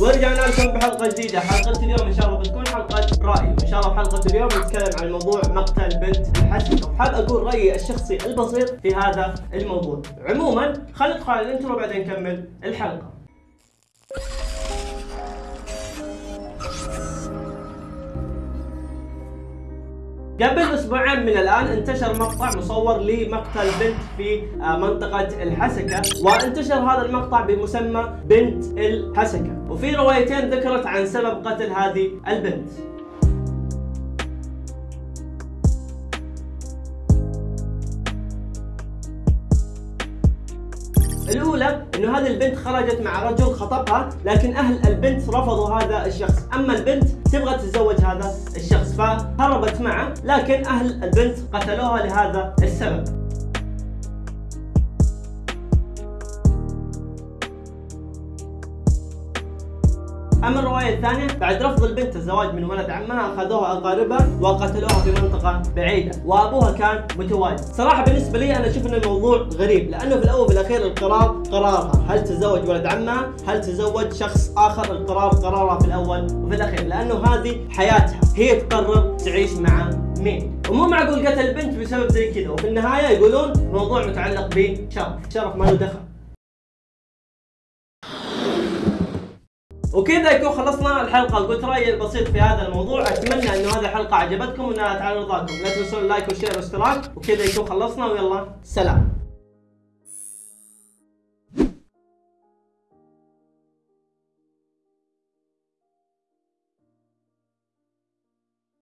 ورجعنا لكم بحلقة جديدة. حلقة اليوم إن شاء الله بتكون حلقة راي وان شاء الله بحلقه اليوم نتكلم عن موضوع مقتل بنت الحسن. وحاب أقول رأيي الشخصي البسيط في هذا الموضوع. عموما خلينا ندخل على الانترو بعدين نكمل الحلقة. قبل أسبوعين من الآن انتشر مقطع مصور لمقتل بنت في آه، منطقة الحسكة وانتشر هذا المقطع بمسمى بنت الحسكة. وفي روايتين ذكرت عن سبب قتل هذه البنت. الأولى إنه هذه البنت خرجت مع رجل خطبها لكن أهل البنت رفضوا هذا الشخص. أما البنت تبغى تتزوج هذا الشخص فهربت معه لكن أهل البنت قتلوها لهذا السبب. أما الرواية الثانية بعد رفض البنت الزواج من ولد عمها أخذوها أقاربها وقتلوها في منطقة بعيدة وأبوها كان متواجد. صراحة بالنسبة لي أنا أشوف إن الموضوع غريب لأنه في الأول وفي الأخير القرار قرارها. هل تتزوج ولد عمها؟ هل تتزوج شخص آخر؟ القرار قرارها في الأول وفي الأخير لأنه هذه حياتها. هي تقرر تعيش مع مين. ومو معقول قتل البنت بسبب زي كذا وفي النهاية يقولون الموضوع متعلق بشرف. شرف ما له دخل. وكذا يكون خلصنا الحلقة. قلت رأيي البسيط في هذا الموضوع. أتمنى انه هذه الحلقة عجبتكم وإنها تعالى رضاكم. لا تنسون اللايك والشير والاشتراك وكذا يكون خلصنا. ويلا سلام.